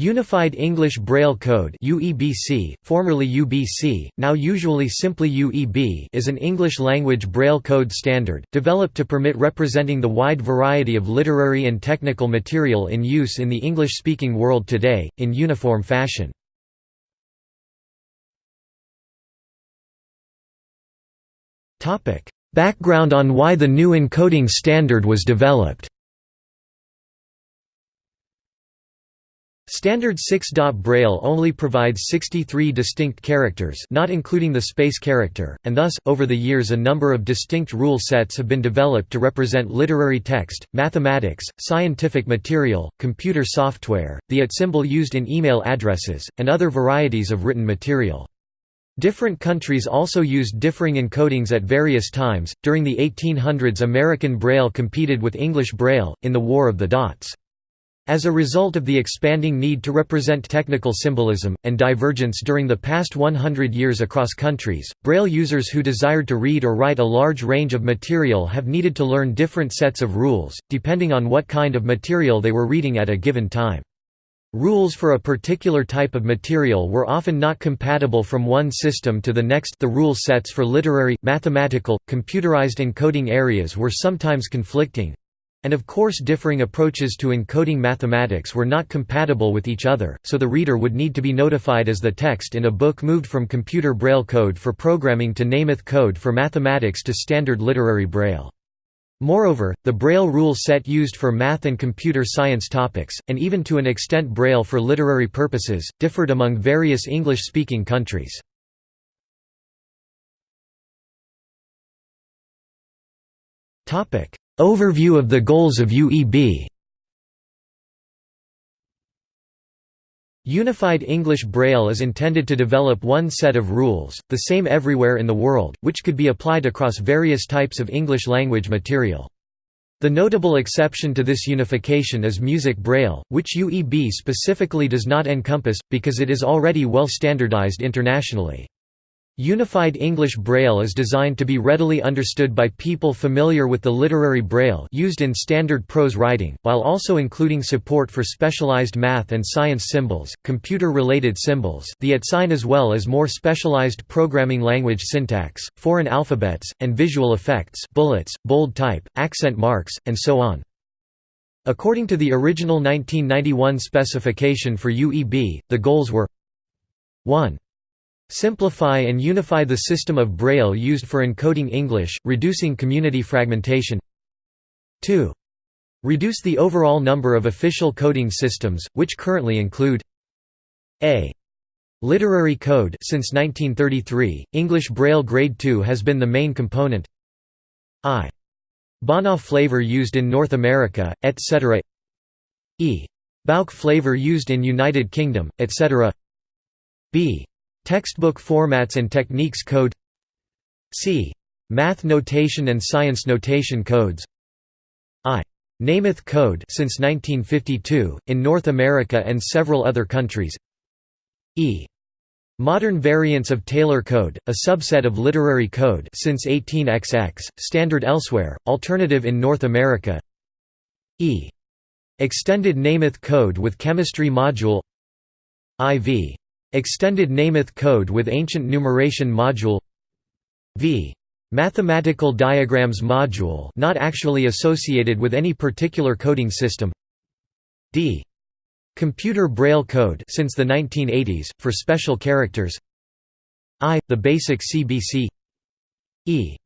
Unified English Braille Code UEBC, formerly UBC, now usually simply UEB is an English-language Braille code standard, developed to permit representing the wide variety of literary and technical material in use in the English-speaking world today, in uniform fashion. Background on why the new encoding standard was developed Standard 6. Braille only provides 63 distinct characters not including the space character, and thus, over the years a number of distinct rule sets have been developed to represent literary text, mathematics, scientific material, computer software, the AT symbol used in email addresses, and other varieties of written material. Different countries also used differing encodings at various times. During the 1800s, American Braille competed with English Braille, in the War of the Dots. As a result of the expanding need to represent technical symbolism, and divergence during the past 100 years across countries, Braille users who desired to read or write a large range of material have needed to learn different sets of rules, depending on what kind of material they were reading at a given time. Rules for a particular type of material were often not compatible from one system to the next the rule sets for literary, mathematical, computerized encoding areas were sometimes conflicting, and of course differing approaches to encoding mathematics were not compatible with each other, so the reader would need to be notified as the text in a book moved from computer braille code for programming to Nemeth code for mathematics to standard literary braille. Moreover, the Braille rule set used for math and computer science topics, and even to an extent Braille for literary purposes, differed among various English-speaking countries. Overview of the goals of UEB Unified English Braille is intended to develop one set of rules, the same everywhere in the world, which could be applied across various types of English language material. The notable exception to this unification is Music Braille, which UEB specifically does not encompass, because it is already well standardized internationally. Unified English Braille is designed to be readily understood by people familiar with the literary Braille used in standard prose writing, while also including support for specialized math and science symbols, computer-related symbols the at sign as well as more specialized programming language syntax, foreign alphabets, and visual effects bullets, bold type, accent marks, and so on. According to the original 1991 specification for UEB, the goals were 1. Simplify and unify the system of Braille used for encoding English, reducing community fragmentation 2. Reduce the overall number of official coding systems, which currently include a. Literary code since 1933, English Braille Grade 2 has been the main component i. Bana flavor used in North America, etc. e. BAUK flavor used in United Kingdom, etc. b. Textbook formats and techniques code C. Math notation and science notation codes I. Nemeth code since 1952, in North America and several other countries E. Modern variants of Taylor code, a subset of literary code since 18XX, standard elsewhere, alternative in North America E. Extended Nemeth code with chemistry module IV. Extended Nemeth code with ancient numeration module v. Mathematical diagrams module not actually associated with any particular coding system d. Computer Braille code since the 1980s, for special characters I. The basic CBC E.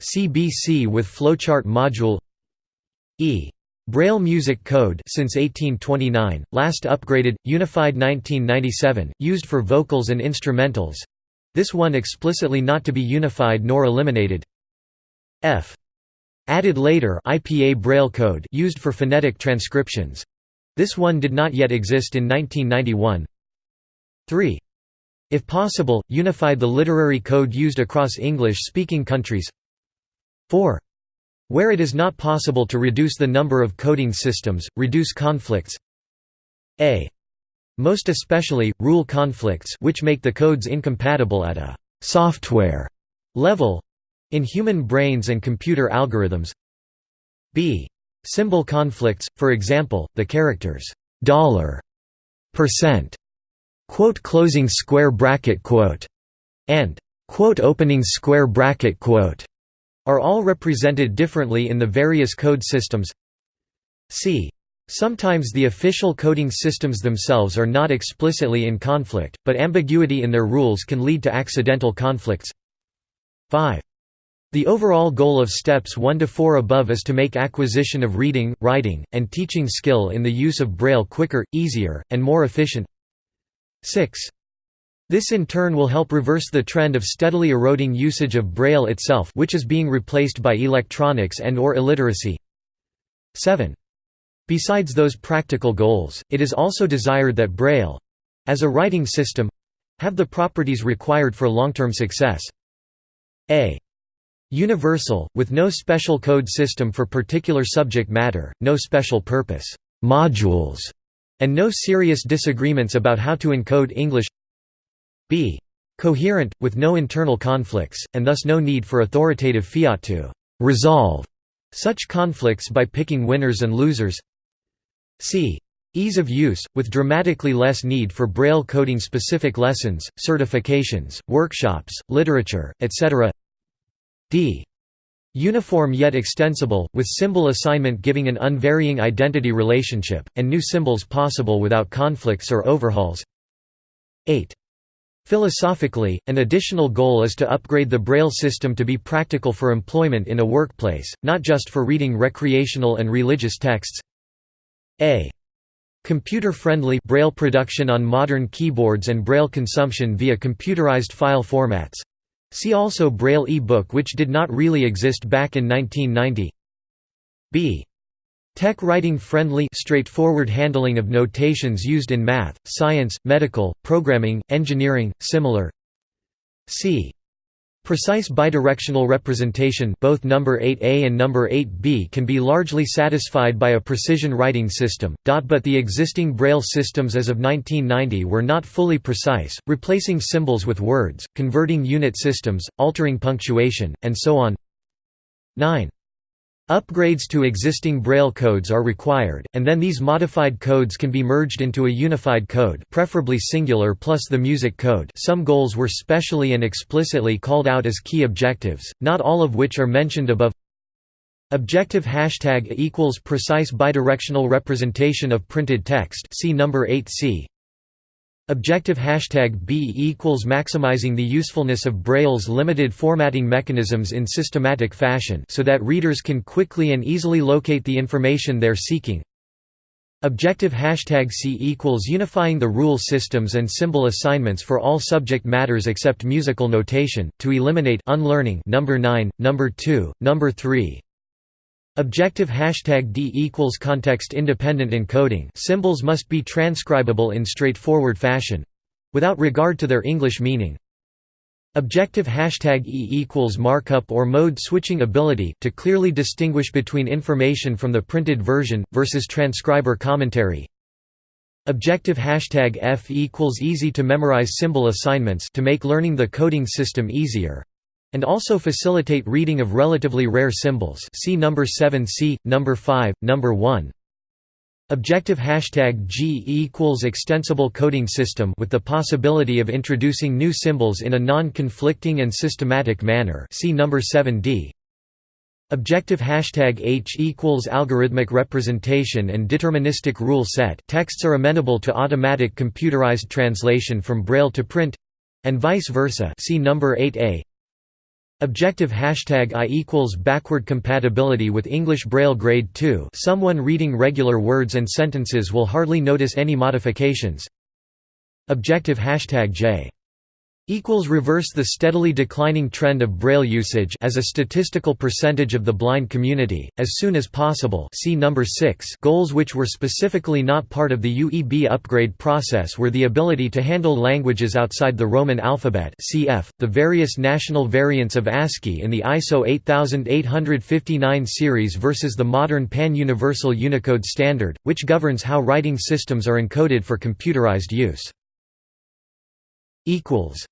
CBC with flowchart module E. Braille Music Code since 1829, last upgraded, unified 1997, used for vocals and instrumentals. This one explicitly not to be unified nor eliminated. F. Added later IPA Braille Code used for phonetic transcriptions. This one did not yet exist in 1991. 3. If possible, unify the literary code used across English-speaking countries. 4. Where it is not possible to reduce the number of coding systems, reduce conflicts a. Most especially, rule conflicts which make the codes incompatible at a «software» level in human brains and computer algorithms b. Symbol conflicts, for example, the characters «dollar» percent quote closing square bracket quote and quote opening square bracket quote are all represented differently in the various code systems c Sometimes the official coding systems themselves are not explicitly in conflict, but ambiguity in their rules can lead to accidental conflicts. 5. The overall goal of steps 1 to 4 above is to make acquisition of reading, writing, and teaching skill in the use of Braille quicker, easier, and more efficient. 6. This in turn will help reverse the trend of steadily eroding usage of Braille itself which is being replaced by electronics and or illiteracy. 7. Besides those practical goals, it is also desired that Braille—as a writing system—have the properties required for long-term success. A universal, with no special code system for particular subject matter, no special purpose modules, and no serious disagreements about how to encode English b coherent, with no internal conflicts, and thus no need for authoritative fiat to resolve such conflicts by picking winners and losers c. Ease of use, with dramatically less need for Braille coding specific lessons, certifications, workshops, literature, etc. d. Uniform yet extensible, with symbol assignment giving an unvarying identity relationship, and new symbols possible without conflicts or overhauls 8. Philosophically, an additional goal is to upgrade the Braille system to be practical for employment in a workplace, not just for reading recreational and religious texts a computer-friendly Braille production on modern keyboards and Braille consumption via computerized file formats. See also Braille e-book which did not really exist back in 1990. B. Tech writing friendly straightforward handling of notations used in math, science, medical, programming, engineering, similar. C. Precise bidirectional representation both number 8a and number 8b can be largely satisfied by a precision writing system, but the existing Braille systems as of 1990 were not fully precise, replacing symbols with words, converting unit systems, altering punctuation, and so on. 9. Upgrades to existing Braille codes are required, and then these modified codes can be merged into a unified code preferably singular plus the music code. Some goals were specially and explicitly called out as key objectives, not all of which are mentioned above. Objective hashtag equals precise bidirectional representation of printed text. See number 8c Objective hashtag B equals maximizing the usefulness of Braille's limited formatting mechanisms in systematic fashion so that readers can quickly and easily locate the information they're seeking. Objective hashtag C equals unifying the rule systems and symbol assignments for all subject matters except musical notation, to eliminate unlearning number 9, number 2, number 3, Objective hashtag D equals context independent encoding symbols must be transcribable in straightforward fashion without regard to their English meaning. Objective hashtag E equals markup or mode switching ability to clearly distinguish between information from the printed version, versus transcriber commentary. Objective hashtag F equals easy to memorize symbol assignments to make learning the coding system easier and also facilitate reading of relatively rare symbols see number 7 c, number 5, number 1. Objective hashtag G equals extensible coding system with the possibility of introducing new symbols in a non-conflicting and systematic manner see number 7d. Objective hashtag H equals algorithmic representation and deterministic rule set texts are amenable to automatic computerized translation from Braille to print and vice versa see number 8a. Objective hashtag I equals backward compatibility with English Braille Grade 2 someone reading regular words and sentences will hardly notice any modifications. Objective hashtag J equals reverse the steadily declining trend of braille usage as a statistical percentage of the blind community as soon as possible. See number 6 goals which were specifically not part of the UEB upgrade process were the ability to handle languages outside the Roman alphabet cf the various national variants of ASCII in the ISO 8859 series versus the modern pan-universal Unicode standard which governs how writing systems are encoded for computerized use equals.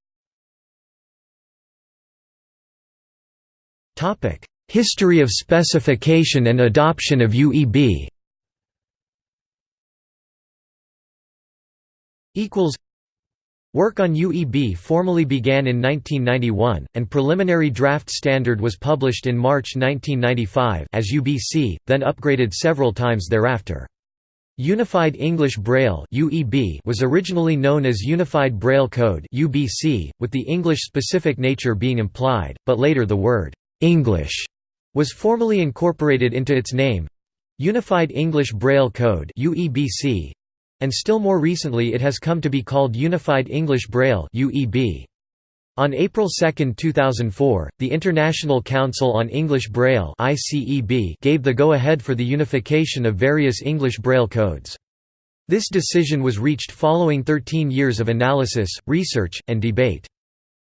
Topic: History of specification and adoption of UEB Equals. Work on UEB formally began in 1991, and preliminary draft standard was published in March 1995 as UBC, then upgraded several times thereafter. Unified English Braille was originally known as Unified Braille Code with the English-specific nature being implied, but later the word English was formally incorporated into its name, Unified English Braille Code and still more recently it has come to be called Unified English Braille. On April 2, 2004, the International Council on English Braille gave the go-ahead for the unification of various English Braille codes. This decision was reached following 13 years of analysis, research, and debate.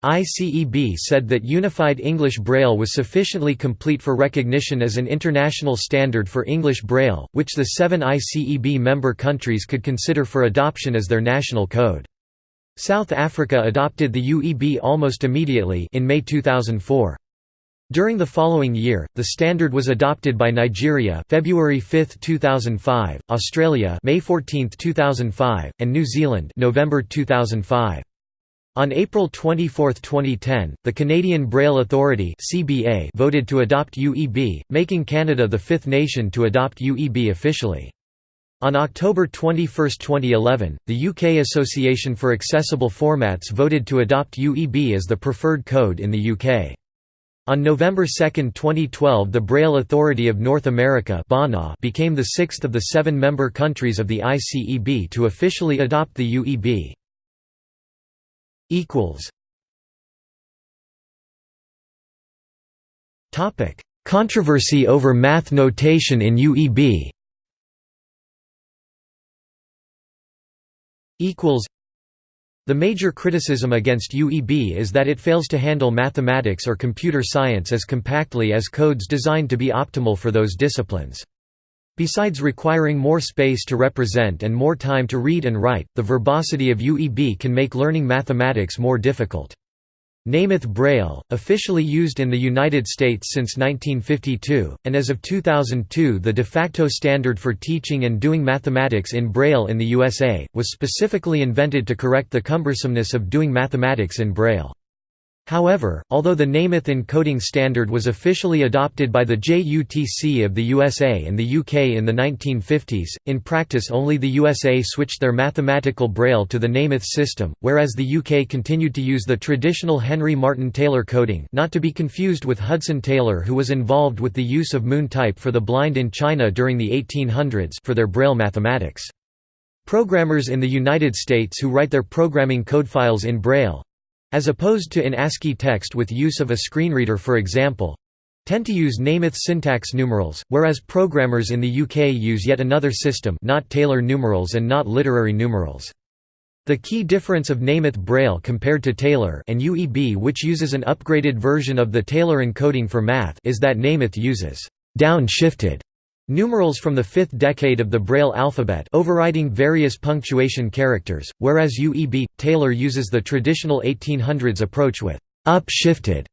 ICEB said that Unified English Braille was sufficiently complete for recognition as an international standard for English Braille, which the seven ICEB member countries could consider for adoption as their national code. South Africa adopted the UEB almost immediately in May 2004. During the following year, the standard was adopted by Nigeria February 5, 2005, Australia May 14, 2005, and New Zealand November 2005. On April 24, 2010, the Canadian Braille Authority voted to adopt UEB, making Canada the fifth nation to adopt UEB officially. On October 21, 2011, the UK Association for Accessible Formats voted to adopt UEB as the preferred code in the UK. On November 2, 2012 the Braille Authority of North America became the sixth of the seven member countries of the ICEB to officially adopt the UEB. Controversy over math notation in UEB The major criticism against UEB is that it fails to handle mathematics or computer science as compactly as codes designed to be optimal for those disciplines. Besides requiring more space to represent and more time to read and write, the verbosity of UEB can make learning mathematics more difficult. Nemeth Braille, officially used in the United States since 1952, and as of 2002 the de facto standard for teaching and doing mathematics in Braille in the USA, was specifically invented to correct the cumbersomeness of doing mathematics in Braille. However, although the Nemeth encoding standard was officially adopted by the JUTC of the USA and the UK in the 1950s, in practice only the USA switched their mathematical braille to the Nemeth system, whereas the UK continued to use the traditional Henry Martin Taylor coding not to be confused with Hudson Taylor who was involved with the use of Moon type for the blind in China during the 1800s for their braille mathematics. Programmers in the United States who write their programming code files in Braille, as opposed to in ASCII text with use of a screenreader for example tend to use Nemeth syntax numerals, whereas programmers in the UK use yet another system not Taylor numerals and not literary numerals. The key difference of Nemeth Braille compared to Taylor and UEB which uses an upgraded version of the Taylor encoding for math is that Nemeth uses «down-shifted» Numerals from the fifth decade of the Braille alphabet overriding various punctuation characters, whereas UEB, Taylor uses the traditional 1800s approach with «up-shifted»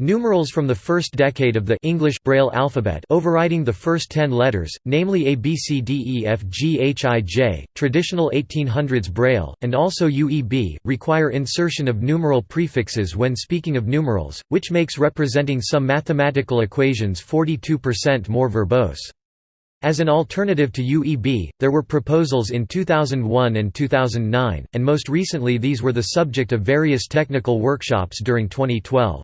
Numerals from the first decade of the English Braille alphabet overriding the first ten letters, namely A B C D E F G H I J, traditional 1800s Braille, and also UEB, require insertion of numeral prefixes when speaking of numerals, which makes representing some mathematical equations 42% more verbose. As an alternative to UEB, there were proposals in 2001 and 2009, and most recently these were the subject of various technical workshops during 2012.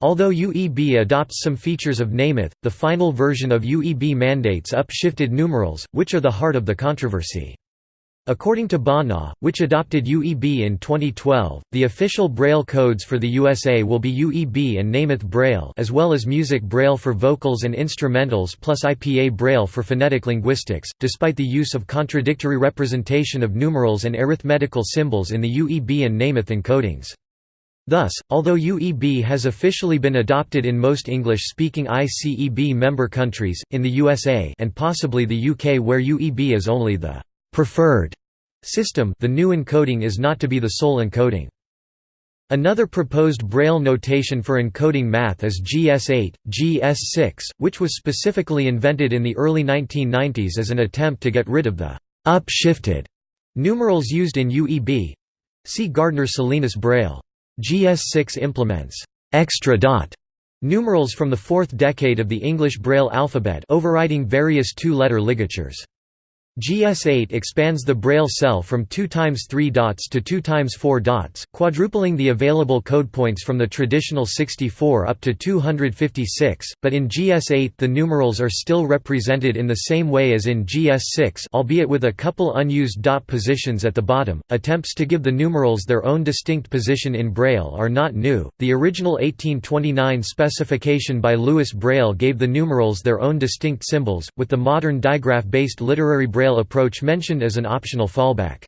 Although UEB adopts some features of Nemeth, the final version of UEB mandates up-shifted numerals, which are the heart of the controversy. According to BANA, which adopted UEB in 2012, the official Braille codes for the USA will be UEB and Nemeth Braille as well as Music Braille for vocals and instrumentals plus IPA Braille for phonetic linguistics, despite the use of contradictory representation of numerals and arithmetical symbols in the UEB and Nemeth encodings. Thus, although UEB has officially been adopted in most English-speaking ICEB member countries, in the USA and possibly the UK where UEB is only the preferred system the new encoding is not to be the sole encoding. Another proposed Braille notation for encoding math is GS8, GS6, which was specifically invented in the early 1990s as an attempt to get rid of the up-shifted Numerals used in UEB See Gardner Salinas Braille. GS6 implements extra dot numerals from the fourth decade of the English Braille alphabet overriding various two-letter ligatures. GS8 expands the Braille cell from 2 times 3 dots to 2 times 4 dots, quadrupling the available code points from the traditional 64 up to 256, but in GS8 the numerals are still represented in the same way as in GS6 albeit with a couple unused dot positions at the bottom. Attempts to give the numerals their own distinct position in Braille are not new. The original 1829 specification by Louis Braille gave the numerals their own distinct symbols, with the modern digraph-based literary Braille approach mentioned as an optional fallback.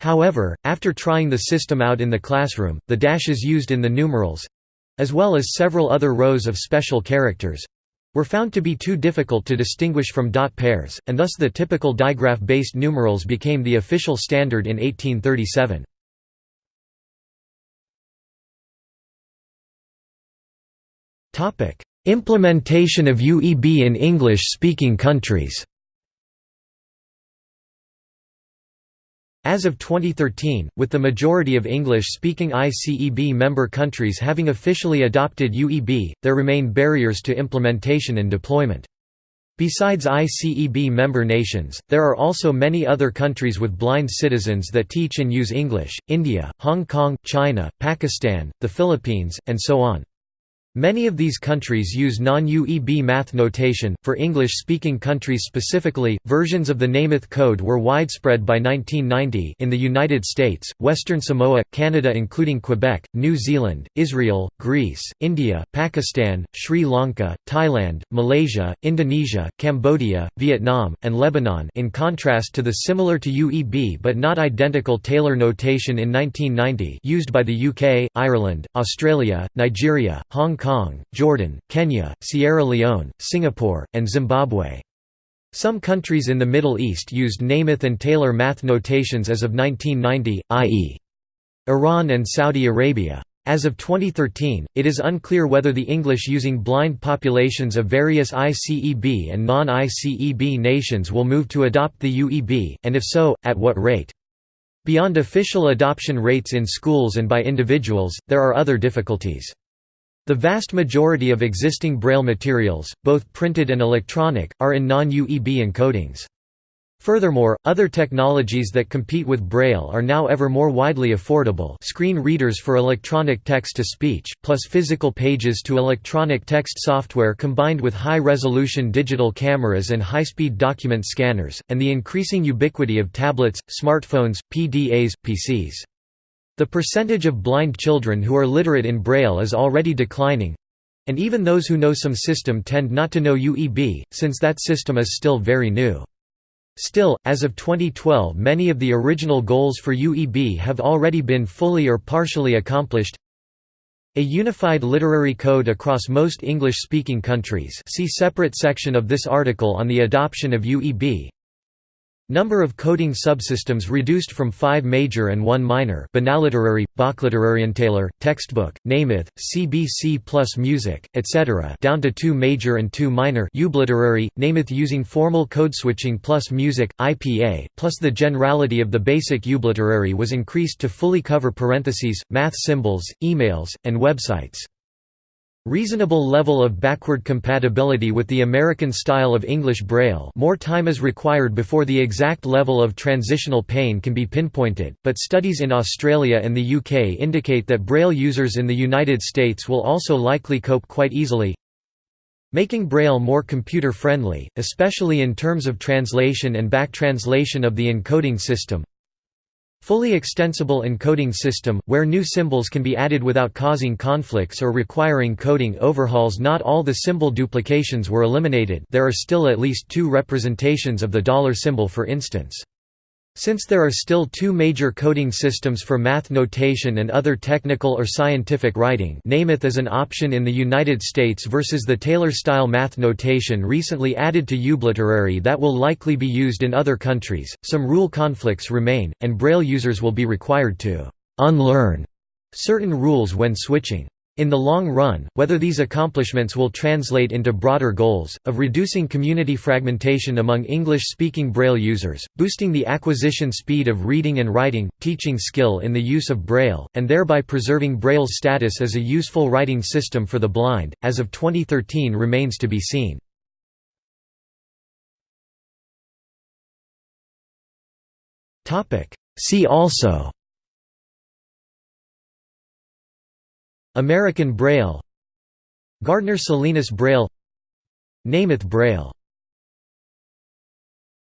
However, after trying the system out in the classroom, the dashes used in the numerals—as well as several other rows of special characters, were found to be too difficult to distinguish from dot pairs, and thus the typical digraph-based numerals became the official standard in 1837. Implementation of UEB in English-speaking countries As of 2013, with the majority of English-speaking ICEB member countries having officially adopted UEB, there remain barriers to implementation and deployment. Besides ICEB member nations, there are also many other countries with blind citizens that teach and use English, India, Hong Kong, China, Pakistan, the Philippines, and so on. Many of these countries use non-UEB math notation. For English-speaking countries specifically, versions of the Nemeth code were widespread by 1990 in the United States, Western Samoa, Canada including Quebec, New Zealand, Israel, Greece, India, Pakistan, Sri Lanka, Thailand, Malaysia, Indonesia, Cambodia, Vietnam, and Lebanon in contrast to the similar to UEB but not identical Taylor notation in 1990 used by the UK, Ireland, Australia, Nigeria, Hong Kong, Jordan, Kenya, Sierra Leone, Singapore, and Zimbabwe. Some countries in the Middle East used Nemeth and Taylor math notations as of 1990, i.e. Iran and Saudi Arabia. As of 2013, it is unclear whether the English using blind populations of various ICEB and non-ICEB nations will move to adopt the UEB, and if so, at what rate. Beyond official adoption rates in schools and by individuals, there are other difficulties. The vast majority of existing Braille materials, both printed and electronic, are in non-UEB encodings. Furthermore, other technologies that compete with Braille are now ever more widely affordable screen readers for electronic text-to-speech, plus physical pages to electronic text software combined with high-resolution digital cameras and high-speed document scanners, and the increasing ubiquity of tablets, smartphones, PDAs, PCs. The percentage of blind children who are literate in Braille is already declining and even those who know some system tend not to know UEB, since that system is still very new. Still, as of 2012 many of the original goals for UEB have already been fully or partially accomplished a unified literary code across most English-speaking countries see separate section of this article on the adoption of UEB Number of coding subsystems reduced from five major and one minor Banaliterary, Bachliterarientailer, Textbook, Nemeth, CBC plus Music, etc. down to two major and two minor Ubliterary, Nemeth using formal code switching plus Music, IPA, plus the generality of the basic Ubliterary was increased to fully cover parentheses, math symbols, emails, and websites. Reasonable level of backward compatibility with the American style of English Braille more time is required before the exact level of transitional pain can be pinpointed, but studies in Australia and the UK indicate that Braille users in the United States will also likely cope quite easily. Making Braille more computer-friendly, especially in terms of translation and back translation of the encoding system, Fully extensible encoding system, where new symbols can be added without causing conflicts or requiring coding overhauls Not all the symbol duplications were eliminated there are still at least two representations of the dollar symbol for instance. Since there are still two major coding systems for math notation and other technical or scientific writing Nemeth is an option in the United States versus the Taylor-style math notation recently added to Ubliterary that will likely be used in other countries, some rule conflicts remain, and Braille users will be required to «unlearn» certain rules when switching. In the long run, whether these accomplishments will translate into broader goals, of reducing community fragmentation among English-speaking Braille users, boosting the acquisition speed of reading and writing, teaching skill in the use of Braille, and thereby preserving Braille's status as a useful writing system for the blind, as of 2013 remains to be seen. See also American Braille Gardner Salinas Braille Nemeth Braille